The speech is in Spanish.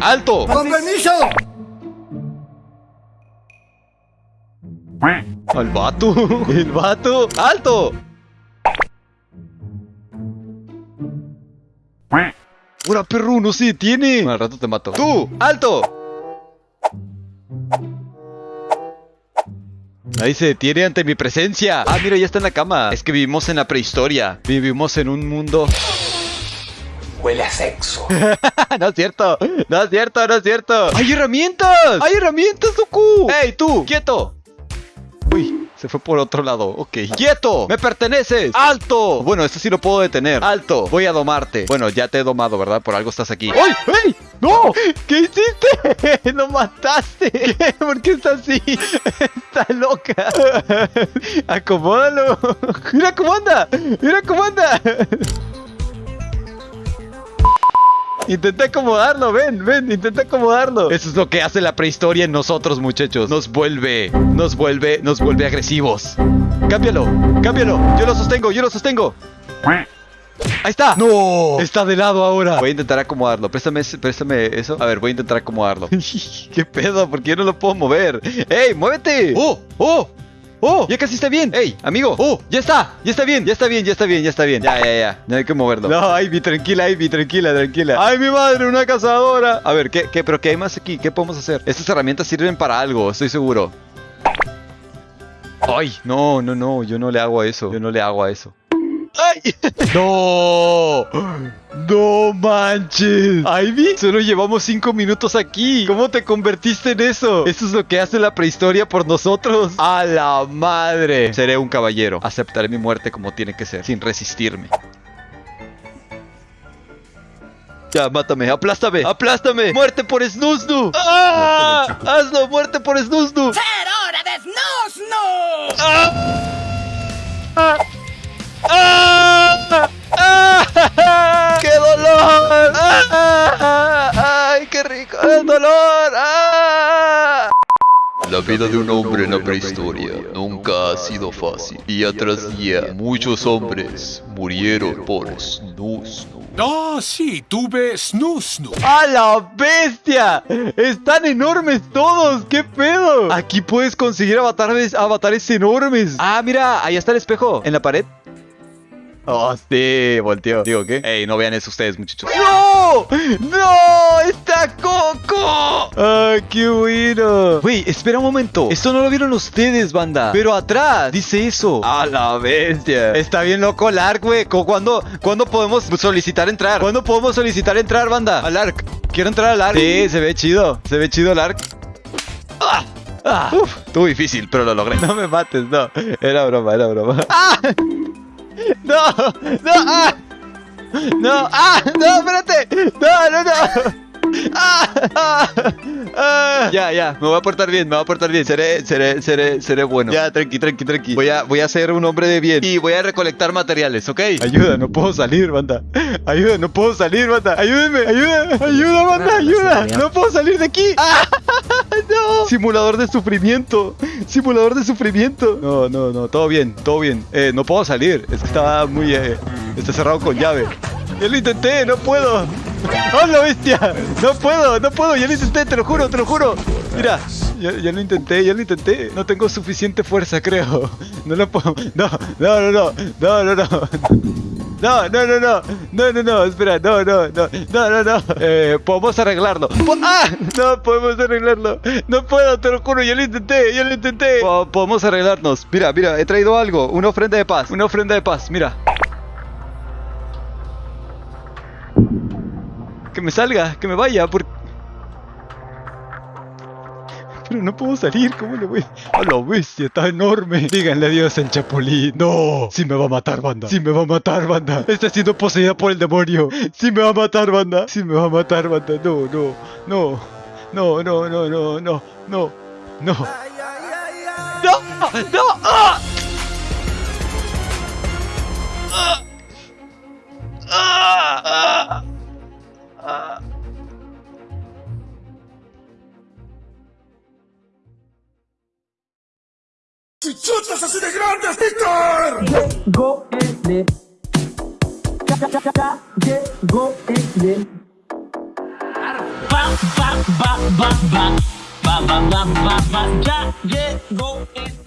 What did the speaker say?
¡Alto! ¡Con permiso! ¡Al vato! ¡El vato! ¡Alto! ¡Una perro! ¡No se detiene! Al rato te mato. ¡Tú! ¡Alto! Nadie se detiene ante mi presencia. Ah, mira, ya está en la cama. Es que vivimos en la prehistoria. Vivimos en un mundo. Huele a sexo. no es cierto. No es cierto, no es cierto. ¡Hay herramientas! ¡Hay herramientas, Goku! ¡Ey, tú! ¡Quieto! Uy, se fue por otro lado. Ok. ¡Quieto! ¡Me perteneces! ¡Alto! Bueno, esto sí lo puedo detener. ¡Alto! Voy a domarte. Bueno, ya te he domado, ¿verdad? Por algo estás aquí. ¡Ay! ¡Ey! ¡No! ¿Qué hiciste? ¡Lo mataste! ¿Qué? ¿Por qué está así? Está loca. Acomódalo. Mira cómo anda. Mira cómo anda. Intenta acomodarlo, ven, ven, intenta acomodarlo. Eso es lo que hace la prehistoria en nosotros, muchachos. Nos vuelve, nos vuelve, nos vuelve agresivos. Cámbialo, cámbialo. Yo lo sostengo, yo lo sostengo. Ahí está. No. Está de lado ahora. Voy a intentar acomodarlo. Préstame, préstame eso. A ver, voy a intentar acomodarlo. ¿Qué pedo? ¿Por qué yo no lo puedo mover? ¡Ey, muévete! ¡Oh! ¡Oh! ¡Oh! Ya casi está bien. ¡Ey, amigo! ¡Oh! ¡Ya está! ¡Ya está bien! ¡Ya está bien! ¡Ya está bien! ¡Ya está bien! Ya, ya, ya. No hay que moverlo. No, Ivy, tranquila, Ivy, tranquila, tranquila. ¡Ay, mi madre! ¡Una cazadora! A ver, ¿qué, qué, pero qué hay más aquí? ¿Qué podemos hacer? Estas herramientas sirven para algo, estoy seguro. ¡Ay! No, no, no. Yo no le hago a eso. Yo no le hago a eso. ¡No! ¡No manches! ¿Ivy? Solo llevamos 5 minutos aquí. ¿Cómo te convertiste en eso? Eso es lo que hace la prehistoria por nosotros. ¡A la madre! Seré un caballero. Aceptaré mi muerte como tiene que ser, sin resistirme. Ya, mátame, aplástame, aplástame. Muerte por Snusnu. ¡Ah! Hazlo, muerte por Snusnu. Dolor! ¡Ah! La vida de un hombre en la prehistoria nunca ha sido fácil. Día tras día, muchos hombres murieron por snus. Ah, sí, tuve snus, snus. ¡A la bestia! ¡Están enormes todos! ¿Qué pedo? Aquí puedes conseguir avatares, avatares enormes. Ah, mira, ahí está el espejo. En la pared. Oh, sí, volteó. Digo, ¿qué? Ey, no vean eso ustedes, muchachos. ¡No! ¡No! ¡Está Coco! ¡Ah, qué bueno! Güey, espera un momento. Esto no lo vieron ustedes, banda. Pero atrás dice eso. ¡A la bestia! Está bien loco el ARC, güey. ¿Cuándo, ¿Cuándo podemos solicitar entrar? ¿Cuándo podemos solicitar entrar, banda? Al ARC. Quiero entrar al ARC. Sí, se ve chido. Se ve chido el ARC. ¡Ah! ¡Ah! Uf, estuvo difícil, pero lo logré. No me mates, no. Era broma, era broma. ¡Ah! ¡No! ¡No! ¡Ah! ¡No! ¡Ah! ¡No! ¡Espérate! ¡No! ¡No! ¡No! ¡Ah! ¡Ah! ¡Ah! Ya, ya, me voy a portar bien, me voy a portar bien. Seré, seré, seré, seré bueno. Ya, tranqui, tranqui, tranqui. Voy a, voy a ser un hombre de bien. Y voy a recolectar materiales, ¿ok? Ayuda, no puedo salir, banda. Ayuda, no puedo salir, banda. Ayúdenme, ayuda, ayuda, banda, ayuda. No puedo salir de aquí. ¡Ah! ¡No! Simulador de sufrimiento. Simulador de sufrimiento. No, no, no, todo bien, todo bien. Eh, no puedo salir. Es que estaba muy. Eh, está cerrado con llave. Ya lo intenté, no puedo. ¡Oh, bestia! No puedo, no puedo, ya lo intenté, te lo juro, te lo juro. Mira, ya lo intenté, ya lo intenté. No tengo suficiente fuerza, creo. No lo puedo. No, no, no, no, no, no, no. No, no, no, no, no, no, no, espera, no, no, no, no, no, no. Eh, podemos arreglarlo. Po- ¡Ah! No podemos arreglarlo. No puedo, te lo juro, ya lo intenté, ya lo intenté. Po- podemos arreglarnos. Mira, mira, he traído algo, una ofrenda de paz, una ofrenda de paz, mira. Que me salga, que me vaya, porque... Pero no puedo salir, ¿cómo le voy? A la bestia, está enorme. Díganle adiós al chapulín. No, sí me va a matar, banda. Sí me va a matar, banda. Está siendo poseída por el demonio. Sí me va a matar, banda. Sí me va a matar, banda. No, no, no. No, no, no, no, no, no, no. ¡No! ¡No! ¡Ah! chichotas así de grandes, Víctor. Llegó el Llegó el Ba, ba, ba, ba, ba. Ba, ba, ba, ba, ba. Ya llegó el